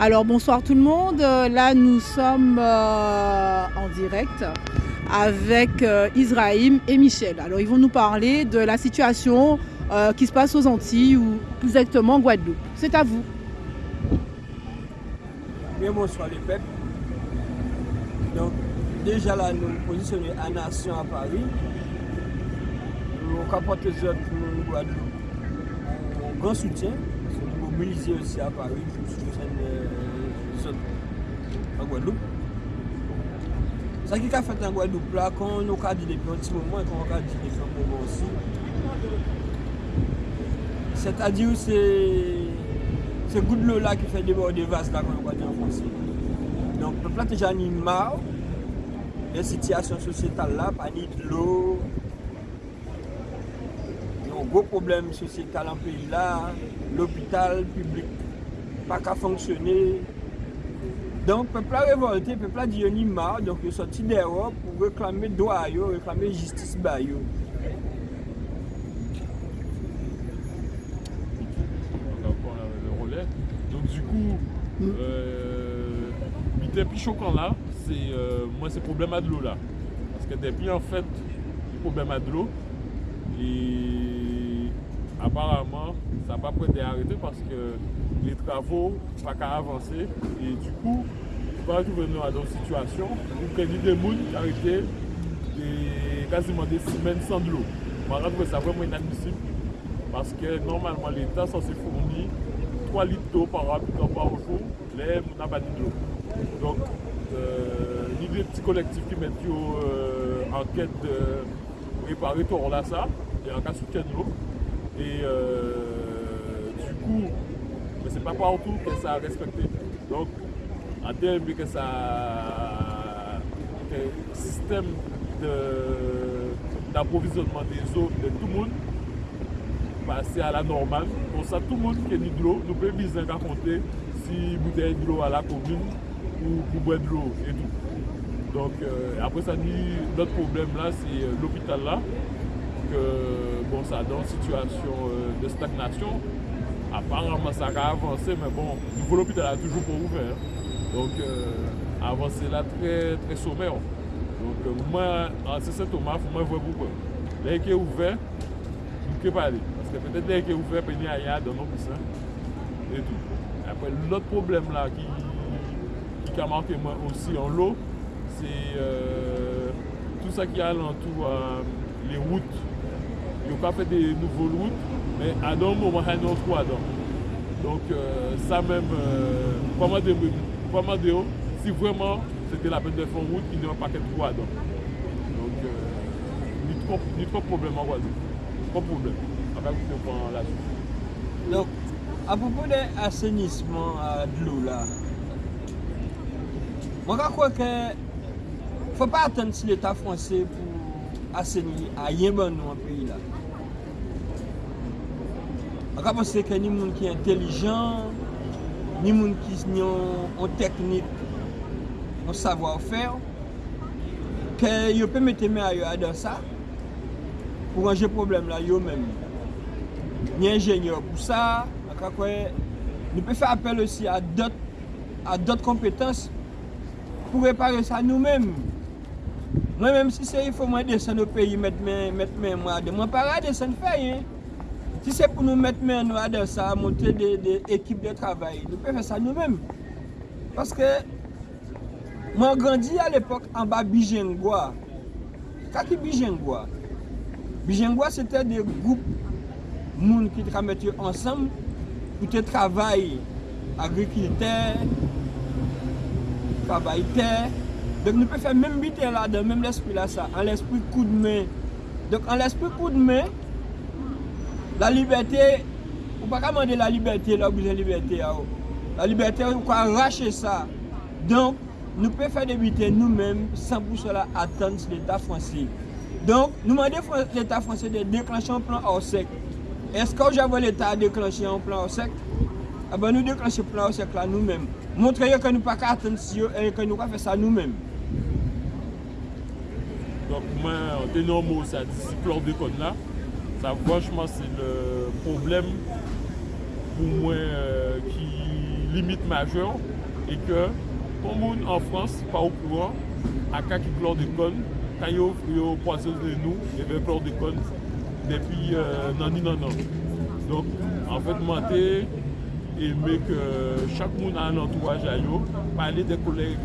Alors bonsoir tout le monde. Euh, Là nous sommes euh, en direct avec euh, Israël et Michel. Alors ils vont nous parler de la situation qui se passe aux Antilles ou plus exactement en Guadeloupe. C'est à vous. Bien bonsoir les peuples. Donc déjà là nous nous positionnons à Nation à Paris. Nous capote les autres pour Guadeloupe. Un grand soutien. Mounize osi a Paris, pou chen son an Guadeloupe. Sa ki ka fèt an Guadeloupe la, kon nou ka di depi an ti mouman, kon nou ka di depi an mouman osi. Se ta di ou se se goud lò la ki fè deborde vase la kon nou ka di an fransi. Donk, pe plate jan ni mar, en sityasyon sosyetal la, pa ni lò, gros problème sociétal en pays là, l'hôpital public pas qu'à fonctionner. Donc le peuple a révolté, le peuple a dit ni marre, donc il est sorti dehors pour réclamer droit, réclamer justice. Bah, yo. Donc on avait le relais. Donc du coup, euh, était plus choquant là, c'est euh, moi c'est problème à de l'eau là. Parce que depuis en fait, le problème à de l'eau. Et apparemment, ça n'a pas prêté à arrêter parce que les travaux pas qu'à avancer. Et du coup, quand nous venons dans une situation où il y a des gens qui arrêtent des- quasiment des semaines sans de l'eau. Je trouve ça vraiment inadmissible. Parce que normalement, l'État censé fournir 3 litres d'eau par habitant par jour, les n'ont pas de l'eau. Donc, il y a des petits collectifs qui mettent euh, en quête de réparer tout ça, et en cas soutien de l'eau. Et euh, du coup, mais c'est pas partout que ça a respecté. Donc, en termes que ça système d'approvisionnement des eaux de tout le monde passer à la normale. Pour ça, tout le monde qui a de l'eau, nous pouvons bien raconter si bouteille de l'eau à la commune ou pour boire de l'eau et tout. Donc euh, après ça notre problème là c'est euh, l'hôpital là que bon ça dans une situation euh, de stagnation. Apparemment ça a avancé mais bon le nouveau l'hôpital a toujours pas ouvert. Donc euh, avancé là très très sommaire. Donc euh, moi en ce Thomas, faut moi voir pourquoi. Dès qu'il est ouvert, nous pouvons pas aller. Parce que peut-être dès qu'il est ouvert, il y a dans nos poussins et tout. Après, l'autre problème là qui, qui a marqué moi aussi en l'eau, c'est tout ça qui est alentour, euh, les routes. Ils n'ont pas fait des nouvelles routes, mais à un moment, il y en a trois dedans. Donc euh, ça même, euh, comment dire, comment dire, si vraiment c'était la peine de faire route, il n'y a pas trois dedans. Donc, euh, ni trop, ni trop de problème en Guadeloupe. Trop de problème. Après, vous pouvez la suite. Donc, à propos de l'assainissement euh, de l'eau là, moi je crois que faut pas attendre si l'État français pour assainir à rien bon nous en pays là. Ak aposè ke ni moun ki entelijan, ni moun ki nyon teknik, an savwa ou fer, ke yo pe mette men a yo adan sa, pou anje problem la yo men. Ni enjenyor pou sa, ak akwe, nou pe fè apel osi a dot, a dot kompetans, pou repare sa nou men. Mwen menm si se yi fò mwen desen nou peyi, met men mwen adem, mwen para desen fè yi, Si se pou nou met men nou ade sa, montre de ekip de travay, nou pe fè sa nou men. Paske, mwen grandi al epok an ba Bijengwa. Kaki Bijengwa? Bijengwa se te de goup moun ki tra met yo ansam pou te travay agrikilite, travay te. Dok nou pe fè men biten la, men l'esprit la sa, an l'esprit kou d'men. Dok an l'esprit kou d'men, La liberté, ou pa kamande la liberté la ou bize liberté ya ou. La liberté ou kwa rache sa. Donk, nou pe fè debite nou mèm san pou cela atan si l'Etat fransi. Donk, nou mande l'Etat fransi de deklanche an plan orsek. Eska ou javè l'Etat deklanche an plan orsek? Aba ah nou deklanche plan orsek la nou mèm. Montre yo ke nou pa ka atan si yo e ke nou ka fè sa nou mèm. Donk, mwen te nan mou sa disi plor de kon la. Franchement c'est le problème pour moi euh, qui limite majeure et que le monde en France, pas au courant, à cas qui chlordécone, quand ils ont de nous, il y avait chlordécone depuis euh, non, non, non. Donc, en fait, moi, aimé que chaque monde a un entourage à eux, parler des collègues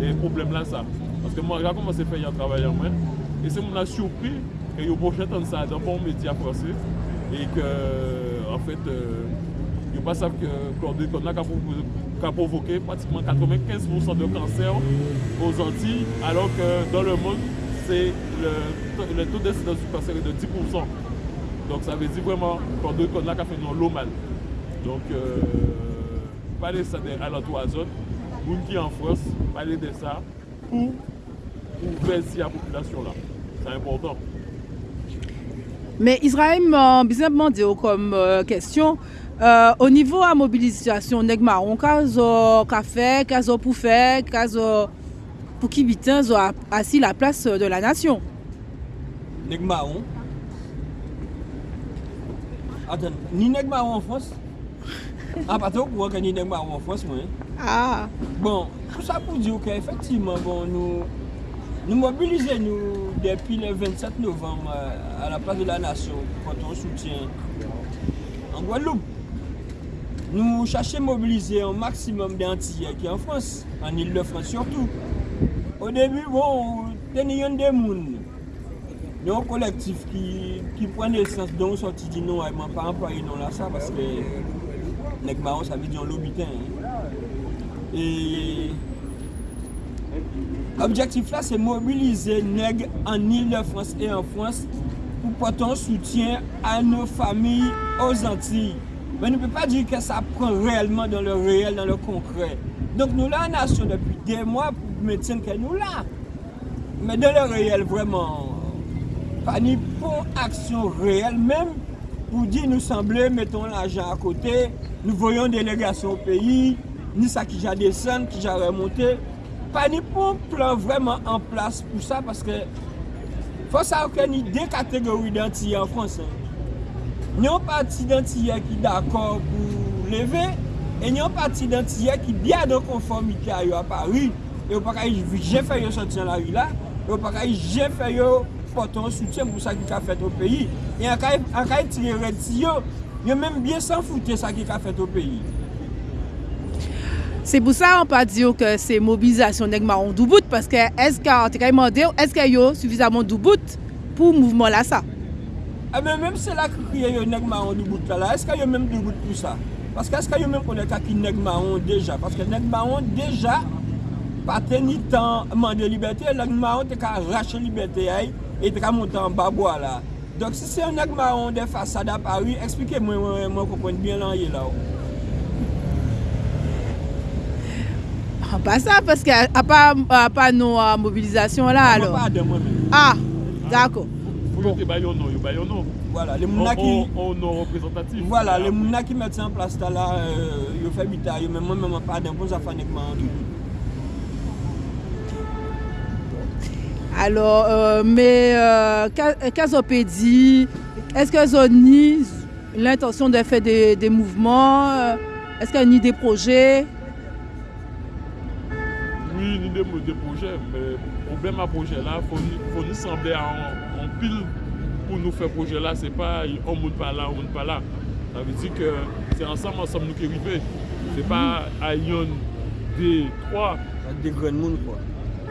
des problèmes là, ça. Parce que moi, j'ai commencé à faire un travail en main, et c'est mon surpris que je projet entendre ça dans bon média français, et que, en fait, euh, ne pas savent que chlordécone a provoqué pratiquement 95% de cancer aux Antilles, alors que dans le monde, c'est le, taux d'incidence du cancer est de 10%. Donc ça veut dire vraiment qu'on a fait l'eau mal. Donc, euh, parler ça de alentours zone, gens qui en France, parler de ça pour ouvrir la population là? C'est important. Men Israel man bizanpman diyo kom euh, kestyon, euh, o nivou a mobilizasyon neg maron, ka zo ka fe, ka zo pou fe, ka zo pou ki bitan zo asi la plas de la nasyon. Neg maron? Atan, ni neg maron an Frans? An ah, patok wak an ni neg maron an Frans mwen? Ah! Bon, tout sa pou diyo ke efektivman bon nou... nous mobilisons nous, depuis le 27 novembre euh, à la place de la nation pour ton soutien en Guadeloupe. Nous cherchons à mobiliser un maximum d'Antillais qui en France, en Ile-de-France surtout. Au début, bon, a des y a un collectif qui, qui prend naissance dont sorti dit non, ne pas employé non là ça parce que les marrons ça veut dire. Hein. Et l'objectif là c'est mobiliser les en Ile-de-France et en France pour porter un soutien à nos familles aux Antilles. Mais on ne peut pas dire que ça prend réellement dans le réel, dans le concret. Donc nous, la nation, depuis des mois, pour maintenir que nous là. Mais dans le réel, vraiment, pas ni pour action réelle, même pour dire nous sembler, mettons l'argent à côté, nous voyons une délégation au pays, ni ça qui a descendu, qui. Panipon plan vreman an plas pou sa paske fos a ou ke ni de kategori dantiye an Fransan. Nyon pati dantiye ki d'akor pou leve e nyon pati dantiye ki biya de konformite a yo a Paris. Yo pa ka je fè yo soutien la ri la yo pa ka je fè yo poton soutien pou sa ki ka fèt o peyi e an ka e tire reti yo yo menm bien san foute sa ki ka fèt o peyi Se pou sa an pa diyo ke se mobilizasyon neg maron doubout, paske eske an te kay mande ou eske yo sufizaman doubout pou mouvment la sa. A men menm se la kriye yo neg maron doubout la la, eske yo menm doubout pou sa. Paske eske yo menm konen kaki neg maron deja, paske neg maron deja patè ni tan mande libertè, neg maron te ka rache libertè ay, e te ka montan babwa la. Dok si se yo neg maron de fasada pari, eksplike mwen mwen mwen kompon bien lan ye la ou. Ah, pas ça, parce qu'il n'y a pas, pas nos euh, mobilisations là alors. Pas de moi Ah, d'accord. Voilà, les mouna qui. On, on, représentatif. Voilà, les mouna qui mettent en place là, ils euh, font mais moi, même pas d'impôts à faire Alors, euh, mais euh, Casopédie, est-ce que Zoni l'intention de faire des, des mouvements? Est-ce qu'il y a ni des projets Des, des projets, mais le problème à projet là, il faut, faut nous sembler en pile pour nous faire projet là, c'est pas on monte pas là, on monte pas là. Ça veut dire que c'est ensemble, ensemble nous qui arrivons. C'est pas à Yon des trois. Des grands monde quoi.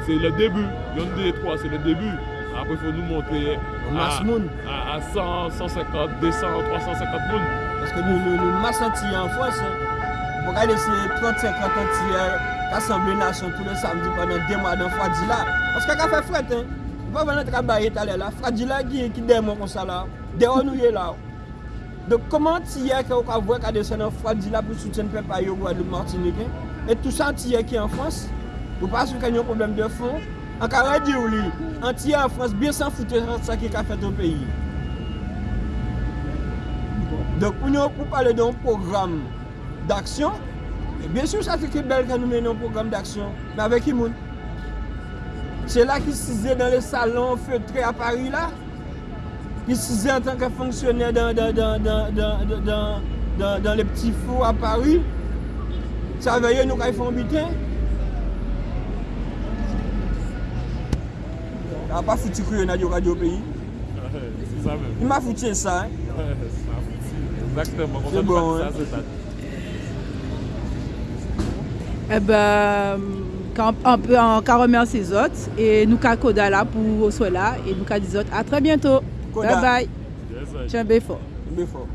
C'est le début. Yon des trois, c'est le début. Après, il faut nous monter à, à, 100, 150, 200, 350 monde. Parce que nous, nous, nous massons en France. Hein. Pour regarder ces 30, 50 entiers Kassemble nasyon pou le samdi panan demwa dan Fradila. Anse kaka fe fret, an. Mwen vè nan trabaye talè la. Fradila ki demwa kon sa la. Dewa nou ye la. Dok koman tiye ki wak avwe kade se nan Fradila pou souten pepa yo gwa de Martinique. Et tout sa tiye ki an Frans. Wou pa sou kanyon problem de fond. An ka radye ou li. An tiye an Frans biye san foute sa ki ka fet an peyi. Dok ou nou pou pale don program d'aksyon. Bien sou sa ki ki bel kan nou menon program d'aksyon. Men avè ki moun. Se la ki size dan le salon feutre a Paris la. Ki size an tanke fonksyonè dan le pti fou a Paris. Sa veye nou ka y fon biten. A pa fouti kouye nan yo radyo peyi. Si sa men. Ima fouti sa. Exactement. Se bon. Eh ben, quand on peut encore remercier les autres et nous avons Koda là pour cela et nous à très bientôt. Koda. Bye bye. Yes. Tiens, fort.